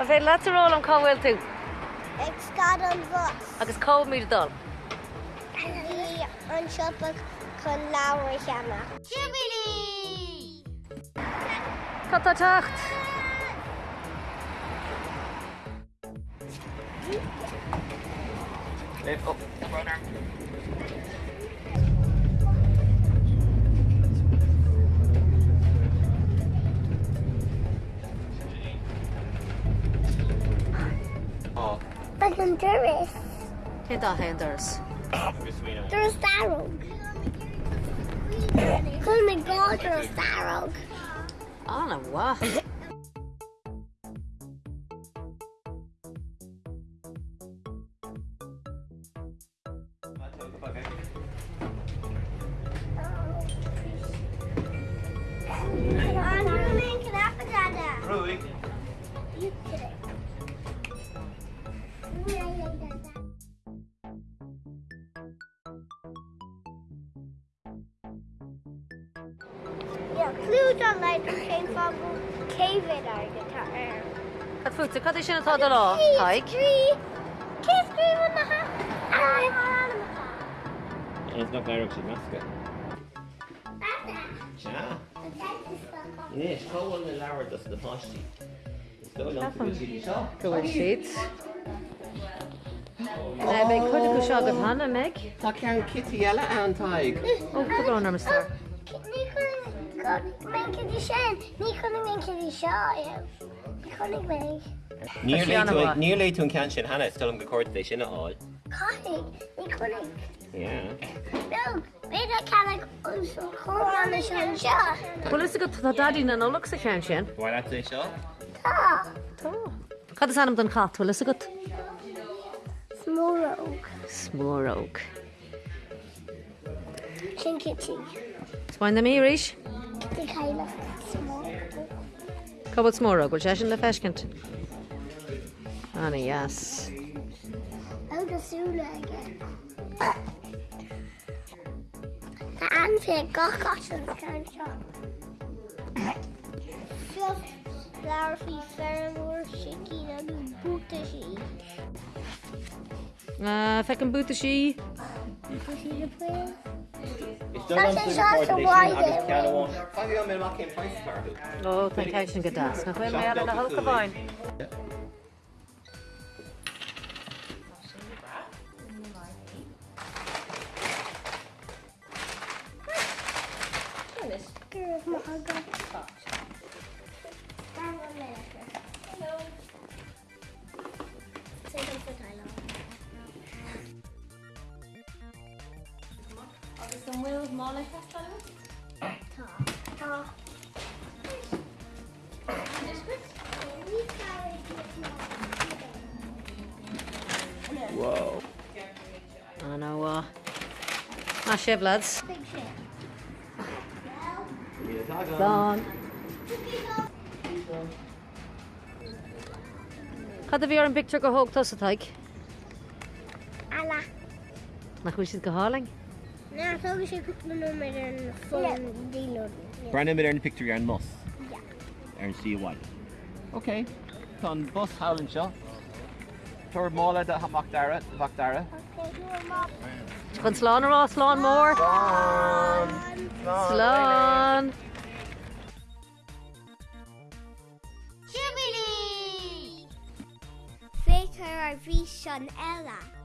Tá fé le róil roll on tú? Ag sá an bh. Agus có míad dul. En an sipa chun láhar jammer. Jubilí! Catá techt. Lift up, brother. But an duris. Cé dá hendars. agus we know. There's darog. Chun me gá there's darog. Anna wa. An ruling Yeah, clue don't like the same bubble cave it our guitar. Tá futa cad sin atá lá Haig. Kiss cream on the hat. It's not very much masca. Ja. Yes, cóhfuil na leabhar dus na pátí. Go long to see seo. Gohfuil siad. Na mé chuide go seo go hanna meid Tá cean kitty eile an taig. ó gobrán am star. Ní chun men kiddy sin. Ní chun men kiddy seo. Chnig me. Níor le tún cean sin hena stom go cuairta sin áil. Cottig. Ní. Yeah. No, beidir cenig chumna sin seo. Bhil is go tá dadí na nóla sa chean sin. Bhil é seo? Tá. Tá. Cad is anam don chatfuil is a go Smóró. smóróg. Sin kitty. Spáin na míéis? Di le Cobalt smóra bhil je in de feiscint Annie, yes. Agusúla Tá an de gaá an seo. Leirhí fearúir si cí an búta sí. Fe an búta sí? Búta sí de? It's Tá done sé on seo to sa the bhaid coordination é. agus cean bháin. Fáí mé má cén price cardú. ó tá ce sin go das na chuil mé ar na halca bhain. Gyrdd ma agad. mála eitthvað alveg. I know. Ah, uh, nou, eh. ah, ship, lads. Big ship. Gone. Cad bhí ar picture go hoogtas a teig? Ala. Nach chuisiid go? Na, so sé cook na nummer an phone dealer. Brennan mid ar an picture ar an mus. Yeah. Ar an síháil. Ok. Tá an bus hálann seo. Tuair mála de haach dara, bhaach dara. Okay, you are mom. chun sláán ará sláán mór? Slán! Jubilee! Faker ar bhí sean eile.